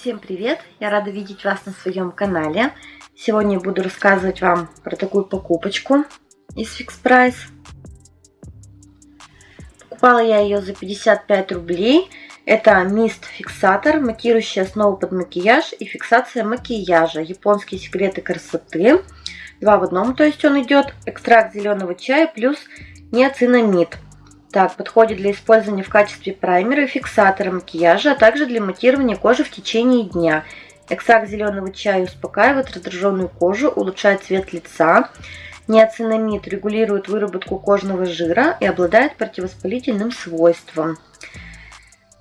Всем привет! Я рада видеть вас на своем канале. Сегодня я буду рассказывать вам про такую покупочку из Fix Price. Покупала я ее за 55 рублей. Это мист фиксатор, матирующая основа под макияж и фиксация макияжа. Японские секреты красоты. Два в одном, то есть он идет. Экстракт зеленого чая плюс неоцинамид. Так, подходит для использования в качестве праймера и фиксатора макияжа, а также для матирования кожи в течение дня. Экстракт зеленого чая успокаивает раздраженную кожу, улучшает цвет лица. Неоцинамид регулирует выработку кожного жира и обладает противовоспалительным свойством.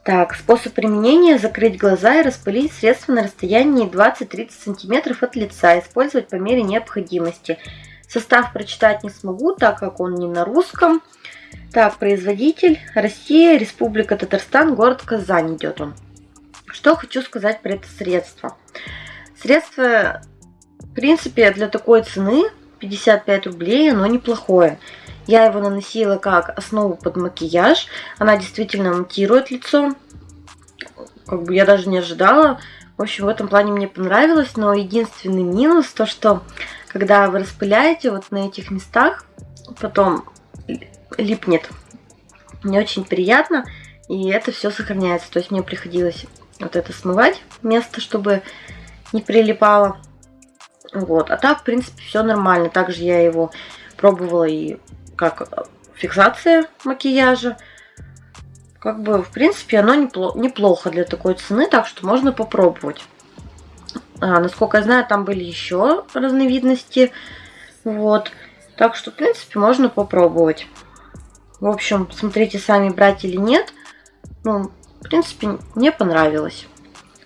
Так, способ применения – закрыть глаза и распылить средство на расстоянии 20-30 см от лица, использовать по мере необходимости. Состав прочитать не смогу, так как он не на русском. Так, производитель Россия, Республика Татарстан, город Казань идет он. Что хочу сказать про это средство. Средство, в принципе, для такой цены 55 рублей, оно неплохое. Я его наносила как основу под макияж. Она действительно монтирует лицо. Как бы я даже не ожидала. В общем, в этом плане мне понравилось. Но единственный минус, то что когда вы распыляете вот на этих местах, потом липнет. Не очень приятно, и это все сохраняется. То есть мне приходилось вот это смывать место, чтобы не прилипало. Вот. А так, в принципе, все нормально. Также я его пробовала и как фиксация макияжа. Как бы, в принципе, оно неплохо для такой цены, так что можно попробовать. А, насколько я знаю, там были еще разновидности. Вот. Так что, в принципе, можно попробовать. В общем, смотрите сами, брать или нет. Ну, в принципе, мне понравилось.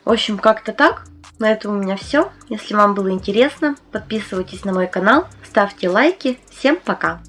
В общем, как-то так. На этом у меня все. Если вам было интересно, подписывайтесь на мой канал, ставьте лайки. Всем пока!